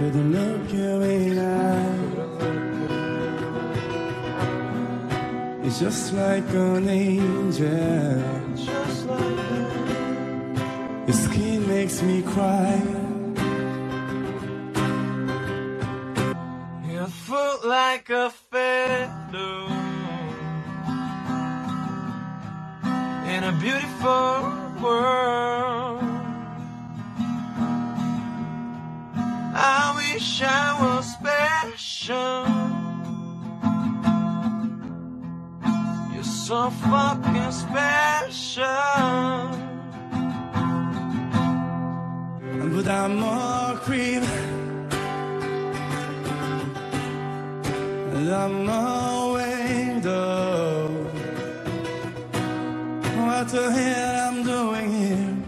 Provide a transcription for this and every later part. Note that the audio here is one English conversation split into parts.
you and I. It's just like an angel. Your skin makes me cry. You're full like a feather in a beautiful world. So fucking special. A creep. And I'm a weirdo. What the hell I'm doing here?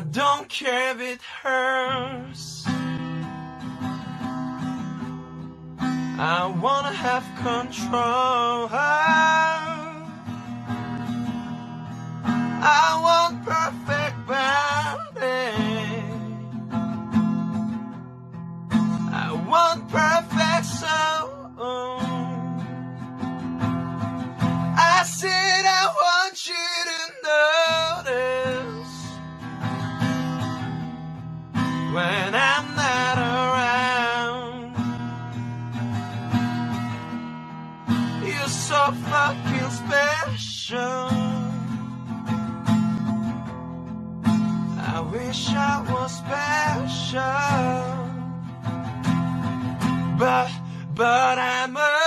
I don't care if it hurts. I wanna have control. When I'm not around. You're so fucking special. I wish I was special, but but I'm a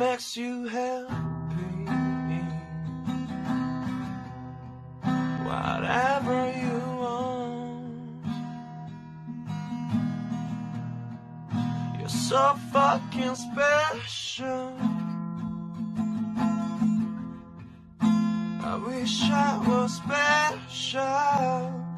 makes you happy. Whatever you want. You're so fucking special. I wish I was special.